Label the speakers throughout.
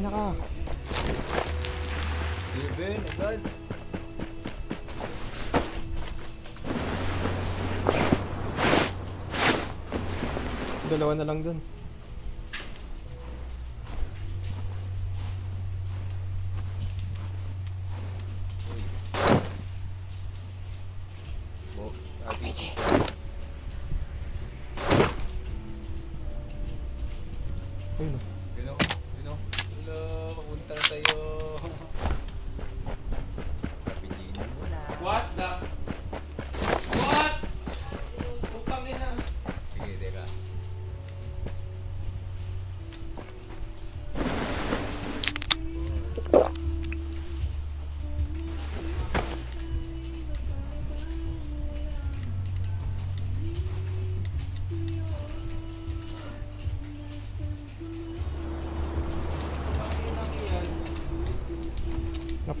Speaker 1: Tangin na. Seven agad.
Speaker 2: Dalawa na lang dun. Ayun
Speaker 1: na. Punta na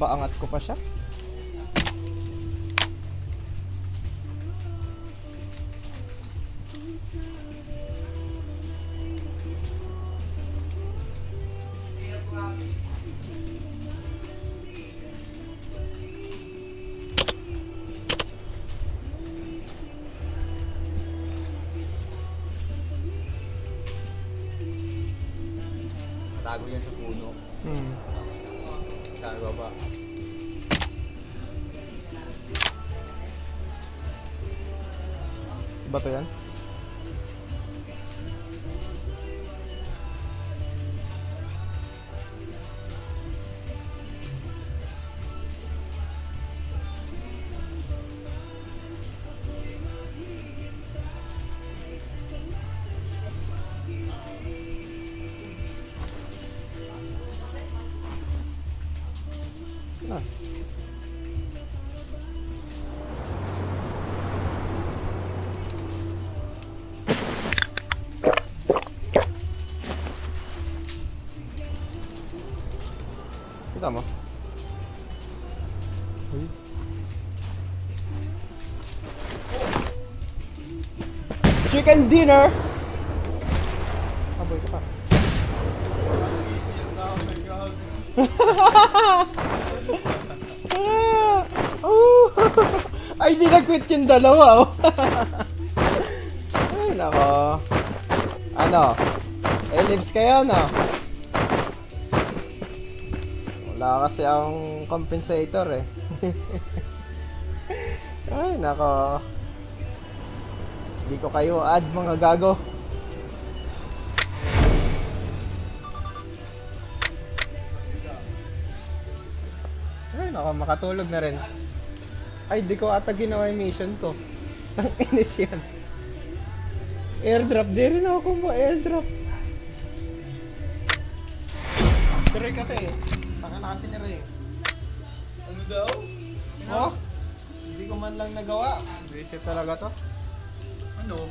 Speaker 2: Napaangat ko pa siya.
Speaker 1: Tago yan sa puno.
Speaker 2: Hmm.
Speaker 1: Sa baba.
Speaker 2: Bato yan? Saan? Kita mo? Uy. Chicken dinner! Aboy ka pa. Ah! Oh! Ay, di nag-quit yung dalawa, oh. Ay, nako. Ano? Ellipse kayo, no? Wala kasi ang compensator, eh. Ay, nako. Hindi ko kayo add, mga gago. Ay, nako, makatulog na rin. Ay, di ko ata ginawa yung mission ko. Ang inis yan. Airdrop, di rin ako kung airdrop. Pero kasi, baka na kasi ni Ray.
Speaker 1: Ano daw?
Speaker 2: Oh? Hindi ko man lang nagawa. Visit talaga to.
Speaker 1: Ano?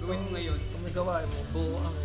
Speaker 1: Gawin mo ngayon.
Speaker 2: Kung may gawa, mo buo ang